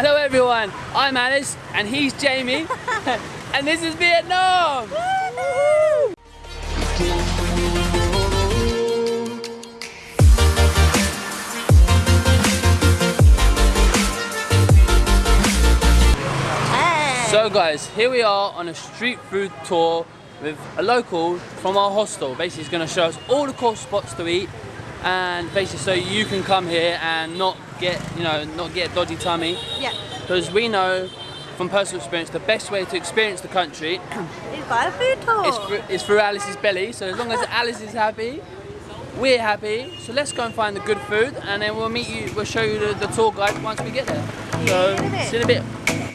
Hello everyone, I'm Alice and he's Jamie and this is Vietnam! So guys, here we are on a street food tour with a local from our hostel. Basically he's going to show us all the cool spots to eat and basically so you can come here and not get, you know, not get a dodgy tummy. Yeah. Because we know from personal experience the best way to experience the country is by a food tour. is through, is through Alice's belly. So as long as Alice is happy, we're happy. So let's go and find the good food and then we'll meet you, we'll show you the, the tour guide once we get there. So, see you in a bit.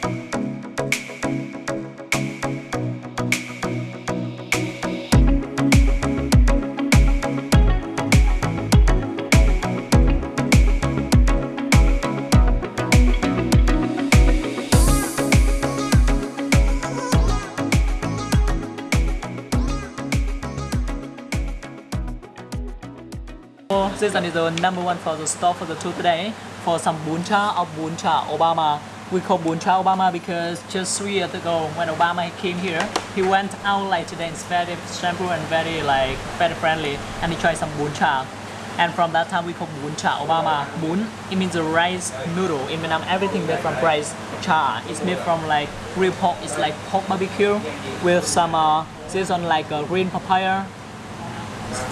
One is the number one for the store for the tour today for some bún chả of bún chả Obama. We call bún chả Obama because just three years ago when Obama came here, he went out like today. It's very simple and very like very friendly, and he tried some bún chả. And from that time we call bún chả Obama. Bún it means the rice noodle. In Vietnam everything made from rice. Chả is made from like real pork. It's like pork barbecue with some uh, one like uh, green papaya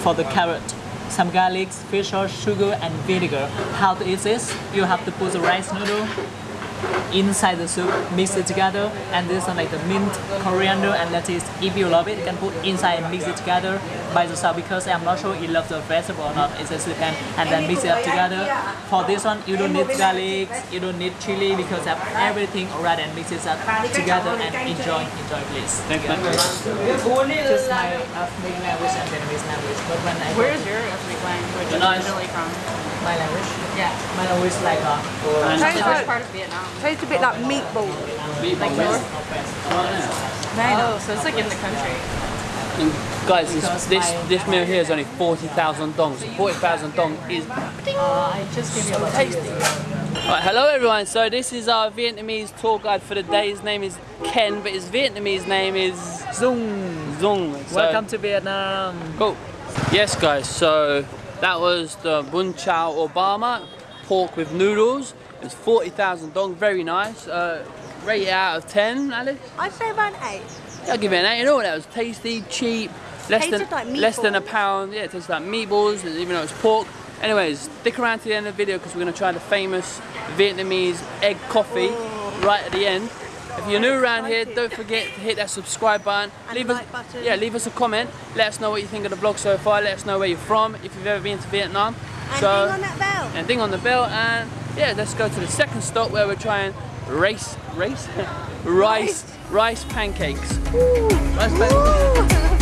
for the carrot some garlic, fish sauce, sugar and vinegar. How to eat this? You have to put the rice noodle inside the soup, mix it together, and this one like the mint, coriander, and lettuce. If you love it, you can put inside and mix it together by yourself because I'm not sure you love the vegetable or not. It's a depends, and then mix it up together. For this one, you don't need garlic, you don't need chili because I have everything already and mix it up together and enjoy, enjoy please. Thanks, man. Just my ethnic language and Vietnamese language, but when I Where's your ethnic language Nice. originally from? My language, Yeah. my language like uh, Tastes like, part of Vietnam? tastes a bit like meatball. Like Oh, so it's like in the country. And guys, this, this, this meal here is only 40,000 dong. So 40,000 dong is Uh, I just give you a tasty. Right, hello everyone. So this is our Vietnamese tour guide for the day. His name is Ken, but his Vietnamese name is Zoom. Zung. So, Welcome to Vietnam. Cool. Yes, guys. So that was the bún chả Obama pork with noodles. It's 40,000 dong. Very nice. Uh, rate it out of 10, Alice. I'd say about an eight. I'll give it an 8. You know what? That was tasty, cheap, less than like less than a pound. Yeah, it tastes like meatballs, even though it's pork. Anyways, stick around to the end of the video because we're going to try the famous Vietnamese egg coffee right at the end. If you're new around here, don't forget to hit that subscribe button. And leave like us, button. yeah, leave us a comment. Let us know what you think of the vlog so far. Let us know where you're from, if you've ever been to Vietnam. And so, ding on that bell. and ding on the bell. And yeah, let's go to the second stop where we're trying race, race, rice, rice pancakes. Rice pancakes.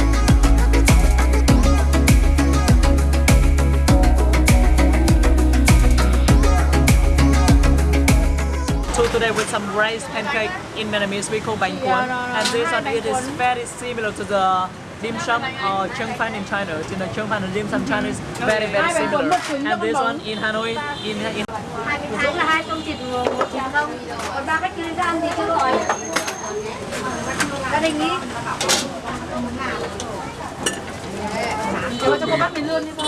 with some rice pancake in Vietnamese we call bánh cuốn. And this one it is very similar to the dim sum or chung fan in China. You know, chung fan and dim sum China is very very similar. And this one in Hanoi, in, in tháng là hai công thịt một thịt không còn ba cái kia ra ăn thì chưa gọi gia đình đi Cho cho cô bắt mình luôn đi con.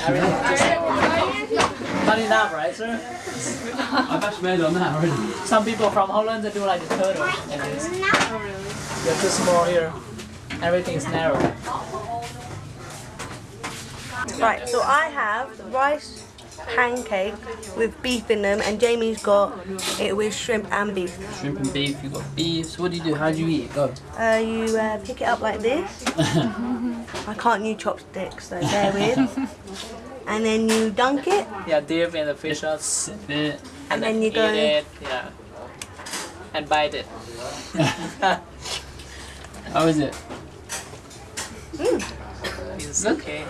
Hey man. not enough, right, sir? I've actually made on that already. Some people from Holland they do like the turtle. And this. They're too small here. Everything's narrow. Right, so I have rice pancake with beef in them, and Jamie's got it with shrimp and beef. Shrimp and beef, you've got beef. So what do you do? How do you eat it? Go. Uh, you uh, pick it up like this. I can't use chopsticks, so bear with. and then you dunk it, Yeah, dip in the fish sauce. It. and then you eat go. it. Yeah. And bite it. How is it? Mm. It's Good. okay.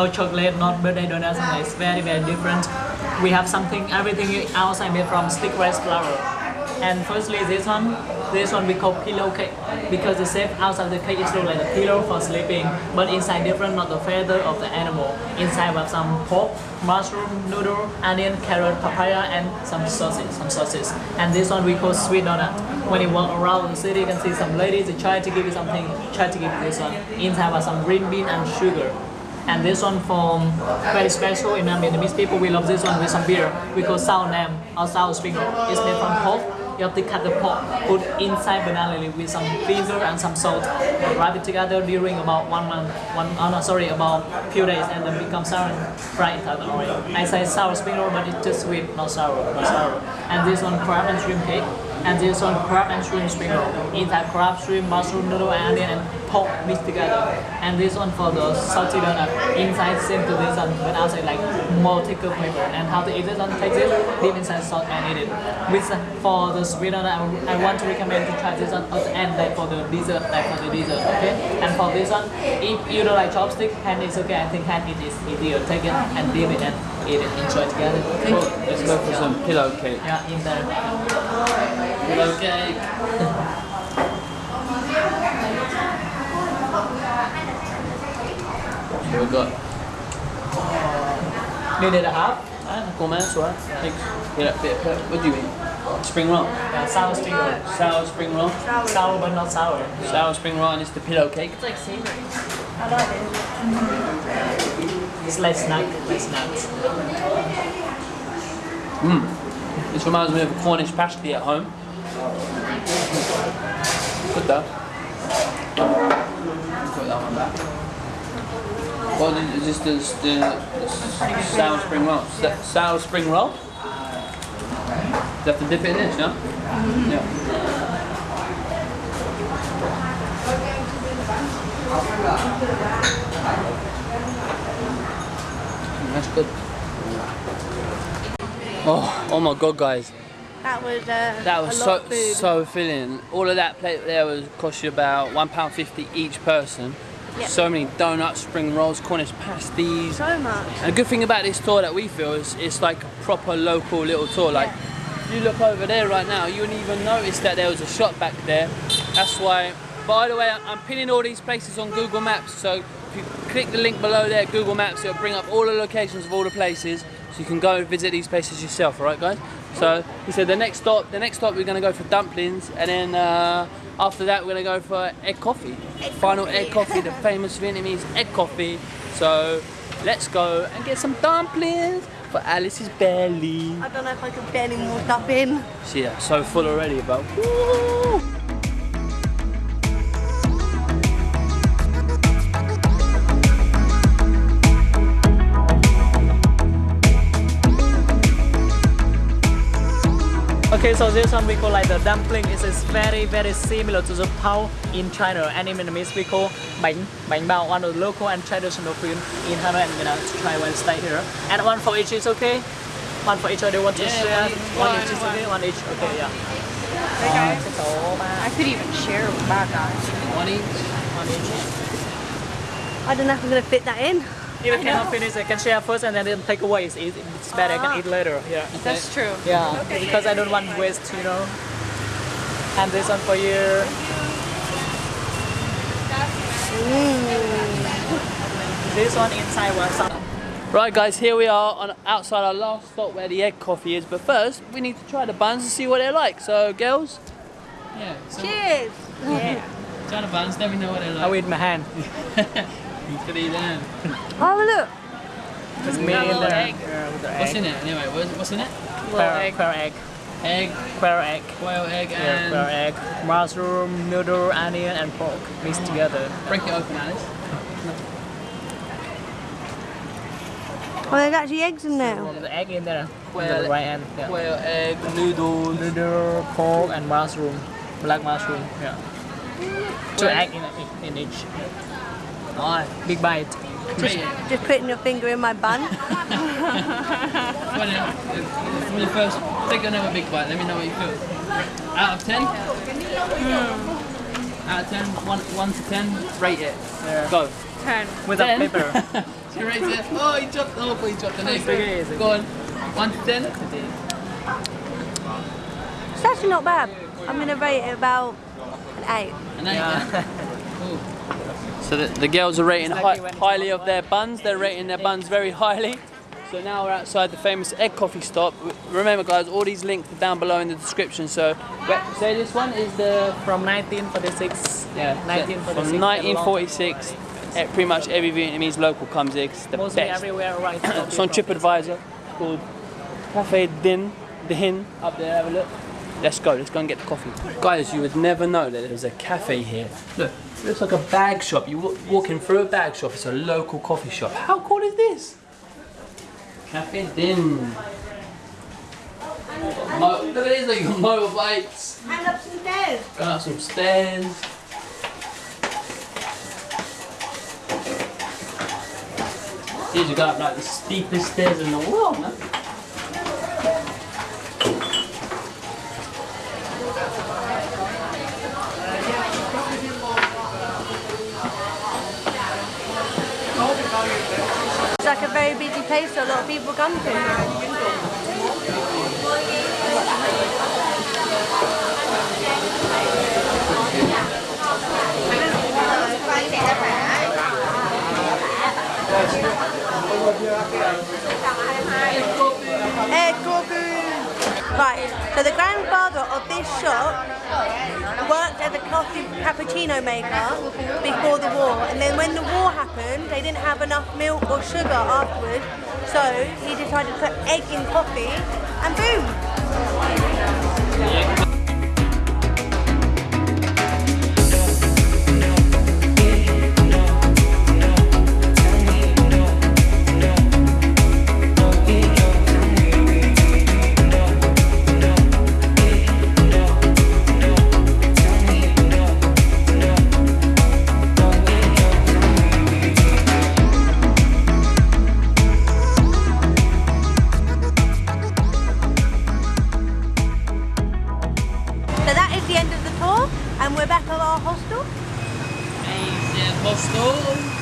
No chocolate, not birthday donuts, and it's very, very different. We have something, everything outside made from stick rice flour. And firstly, this one, this one we call pillow cake because the shape outside the cake is look like a pillow for sleeping, but inside different, not the feather of the animal. Inside we have some pork, mushroom, noodle, onion, carrot, papaya, and some sausage, some sausage. And this one we call sweet donut. When you walk around the city, you can see some ladies they try to give you something, try to give you this one. Inside have some green bean and sugar. And this one from very special in Vietnamese people, we love this one with some beer. We call sao nam sao spring roll. It's made from pork. You have to cut the pork, put inside banana leaf with some vinegar and some salt, wrap it together during about one month, one, oh no, sorry, about few days, and then become sour and fry it out oil. I say sour spring roll, but it's just sweet, not sour, not sour. And this one crab and shrimp cake, and this one crab and shrimp spring roll. Inside crab, shrimp, mushroom, noodle, and onion, and pork mixed together. And this one for the salty donut. Inside same to this one, but outside like more thicker flavor. And how to eat this one? Take this, dip inside salt and eat it. With uh, for the sweet donut, I, I want to recommend to try this one at the end, like for the dessert, like for the dessert. Okay. And for this one, if you don't like chopstick, hand is okay. I think hand it is easier. Take it and dip it and eat it. Enjoy together. Okay. Cool. Let's go for some pillow cake. Yeah, in there. Pillow cake. What we got? Need it a half? Ah, cool man, it's alright. Thanks. Yeah, bit of, what do you mean? Spring roll. Yeah, sour spring roll. Sour spring roll. Sour but not sour. Sour spring roll and it's the pillow cake. It's like savory. I like it. It's like snack, like snacks. This reminds me of a Cornish pasty at home. Good though. Put that one back. What is this the, the, the sour spring roll? Sa- Sour spring roll? You have to dip it in this, yeah? Yeah. Mm, That's good. Oh, oh my god, guys. That was uh, That was a lot so of food. so filling. All of that plate there was cost you about one pound fifty each person. Yeah. So many donuts, spring rolls, Cornish pasties. so much. And the good thing about this tour that we feel is it's like a proper local little tour. Like you look over there right now, you wouldn't even notice that there was a shop back there. That's why. By the way, I'm pinning all these places on Google Maps. So if you click the link below there, Google Maps, it'll bring up all the locations of all the places, so you can go and visit these places yourself. All right, guys. So he said the next stop, the next stop we're gonna go for dumplings, and then uh, after that we're gonna go for egg coffee. Final egg coffee, the famous Vietnamese egg coffee. So let's go and get some dumplings for Alice's belly. I don't know if I can any more stuff in. Yeah, so full already, but woo! Okay, so this one we call like the dumpling. It is very very similar to the pao in China. And in Vietnamese we call bánh bánh bao, one of the local and traditional food in Hanoi and Vietnam to try when stay here. And one for each is okay. One for each. Or do want to Yeah, share? one each, One one, each is one. okay. One each. Okay, yeah. Hey guys, Số. I could even share with my guys. One each. One each. I don't know if I'm gonna fit that in. If you cannot finish, I can share first and then take away. It's, easy. it's better. I can eat ah. later. Yeah. That's true. Yeah, Okay. because I don't want waste, you know. And this one for you. This one inside was some. Right, guys, here we are on outside our last stop where the egg coffee is. But first, we need to try the buns and see what they're like. So, girls. Yeah. So Cheers! Yeah. try the buns. Let me know what they're I like. with my hand. you could eat them. Oh look! It's me got a in little there. egg. Yeah, with the What's in it anyway? What's, what's in it? Quail egg. quail egg. Egg, Quail egg. quail egg, Yeah, quail egg. Mushroom, noodle, onion, and pork mixed together. break it open, Alice. Oh, there's actually eggs in there. There's the egg in there. Well, on the right hand. Yeah. Quail egg, noodles. Noodle, pork, and mushroom. Black mushroom. Yeah. Two egg in, in each. Nice. Big bite. Just, Just putting your finger in my bun. Funny, from the first, take another big bite. Let me know what you feel. Out of ten. Hmm. Out of 10, one 1 to ten, rate it. Yeah. Go. Ten. With Ten? paper. She rates it. Oh, he dropped. Oh, he dropped an egg. It's okay, it's okay. Go on. One to ten. It's actually not bad. I'm gonna rate it about an eight. An eight. Yeah. yeah. Cool. So the, the girls are rating hi like when it's highly of their buns. They're rating their buns very highly. So now we're outside the famous egg coffee stop. Remember, guys, all these links are down below in the description. So, so this one is the From 1946. yeah, 1946. from 1946. eh, Pretty much every Vietnamese local comes here. It's the Mostly best. everywhere around. It's on TripAdvisor called Cafe Dinh Dinh up there. Have a look. Let's go. Let's go and get the coffee. Guys, you would never know that there's a cafe here. Look, it looks like a bag shop. You wa- walking through a bag shop. It's a local coffee shop. How cool is this? Cafe Dinh. Look at these like motorbikes. Hang up some stairs. Going up some stairs. These are going up like the steepest stairs in the world, man. Place a lot of people come to. Ecco. Right, so the grandfather of this shop worked as a coffee cappuccino maker before the war. And then when the war happened they didn't have enough milk or sugar afterwards so he decided to put egg in coffee and boom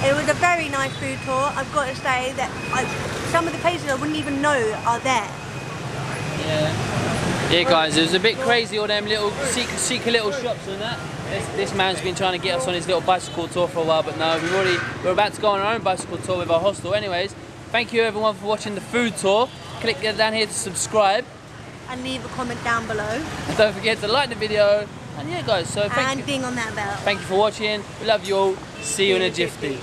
it was a very nice food tour I've got to say that I, some of the places I wouldn't even know are there Yeah. Yeah, guys, it was a bit crazy, all them little secret, secret little shops and that. This, this man's been trying to get us on his little bicycle tour for a while, but no, we've already, we're about to go on our own bicycle tour with our hostel. Anyways, thank you everyone for watching the food tour. Click down here to subscribe. and leave a comment down below And don't forget to like the video. And yeah, guys, so thank and you. ding on that bell Thank you for watching. We love you all. See you in a jiffy.